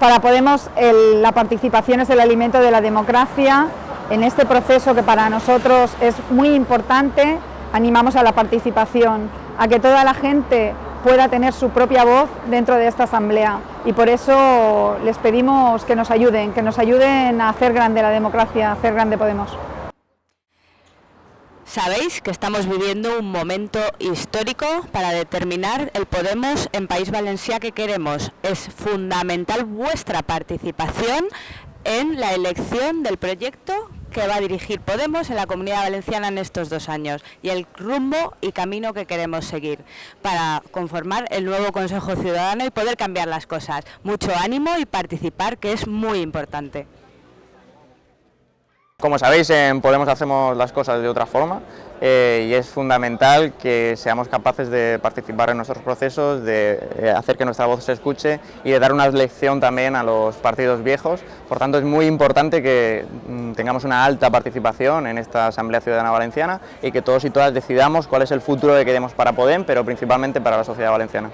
Para Podemos la participación es el alimento de la democracia. En este proceso que para nosotros es muy importante, animamos a la participación, a que toda la gente pueda tener su propia voz dentro de esta asamblea y por eso les pedimos que nos ayuden, que nos ayuden a hacer grande la democracia, a hacer grande Podemos. Sabéis que estamos viviendo un momento histórico para determinar el Podemos en País Valencià que queremos. Es fundamental vuestra participación en la elección del proyecto que va a dirigir Podemos en la Comunidad Valenciana en estos dos años y el rumbo y camino que queremos seguir para conformar el nuevo Consejo Ciudadano y poder cambiar las cosas. Mucho ánimo y participar que es muy importante. Como sabéis, en Podemos hacemos las cosas de otra forma eh, y es fundamental que seamos capaces de participar en nuestros procesos, de eh, hacer que nuestra voz se escuche y de dar una lección también a los partidos viejos. Por tanto, es muy importante que mm, tengamos una alta participación en esta Asamblea Ciudadana Valenciana y que todos y todas decidamos cuál es el futuro que queremos para Podem, pero principalmente para la sociedad valenciana.